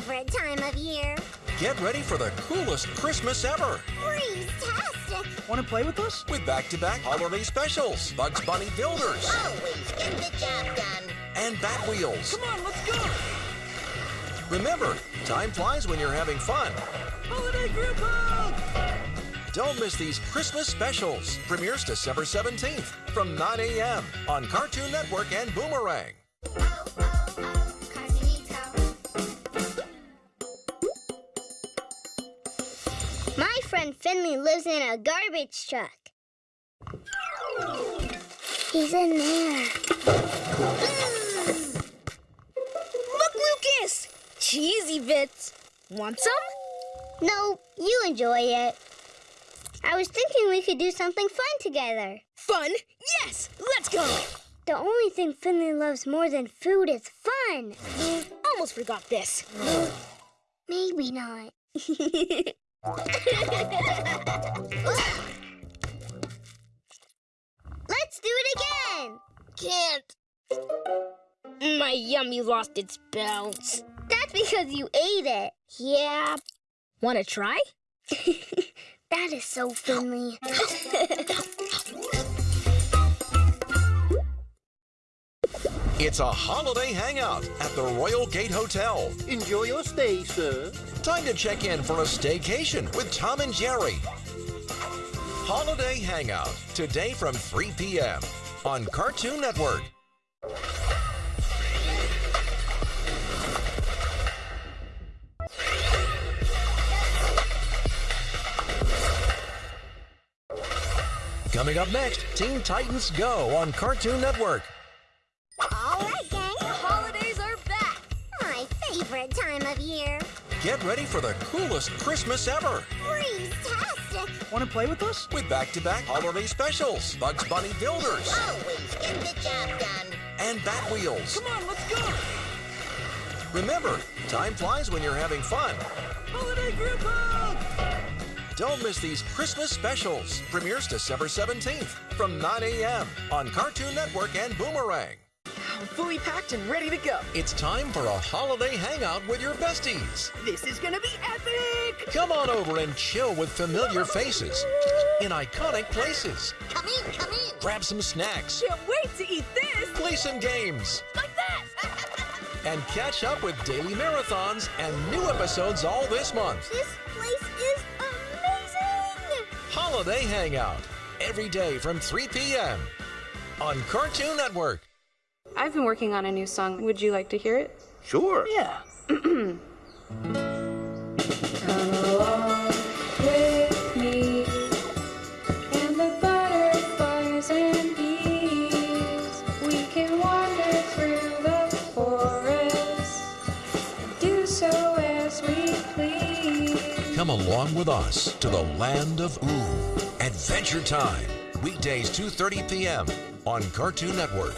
time of year. Get ready for the coolest Christmas ever Freeze-tastic. Want to play with us? with back-to-back holiday specials, Bugs Bunny Builders, Always get the job done. and Batwheels. Come on, let's go! Remember, time flies when you're having fun. Holiday group hug! Don't miss these Christmas specials. Premieres December 17th from 9 a.m. on Cartoon Network and Boomerang. Finley lives in a garbage truck. He's in there. Look, Lucas! Cheesy bits. Want some? No, you enjoy it. I was thinking we could do something fun together. Fun? Yes! Let's go! The only thing Finley loves more than food is fun. Almost forgot this. Maybe not. Let's do it again. Can't. My yummy lost its bounce. That's because you ate it. Yeah. Want to try? That is so Finley. It's a holiday hangout at the Royal Gate Hotel. Enjoy your stay, sir. Time to check in for a staycation with Tom and Jerry. Holiday Hangout, today from 3 p.m. on Cartoon Network. Coming up next, Teen Titans Go on Cartoon Network. Time of year. Get ready for the coolest Christmas ever Freeze-tastic. Want to play with us? with back-to-back holiday specials, Bugs Bunny Builders, Always get the job done. and Batwheels. Come on, let's go! Remember, time flies when you're having fun. Holiday group hug! Don't miss these Christmas specials. Premieres December 17th from 9 a.m. on Cartoon Network and Boomerang. I'm fully packed and ready to go. It's time for a holiday hangout with your besties. This is gonna be epic! Come on over and chill with familiar faces in iconic places. Come in, come in. Grab some snacks, Can't wait to eat this. play some games, Like that. and catch up with daily marathons and new episodes all this month. This place is amazing. Holiday Hangout every day from 3 p.m. on Cartoon Network. I've been working on a new song. Would you like to hear it? Sure. Yeah. Come along with me and the butterflies and bees. We can wander through the forest do so as we please. Come along with us to the land of Ooo. Adventure Time. Weekdays 2:30 p.m. on Cartoon Network.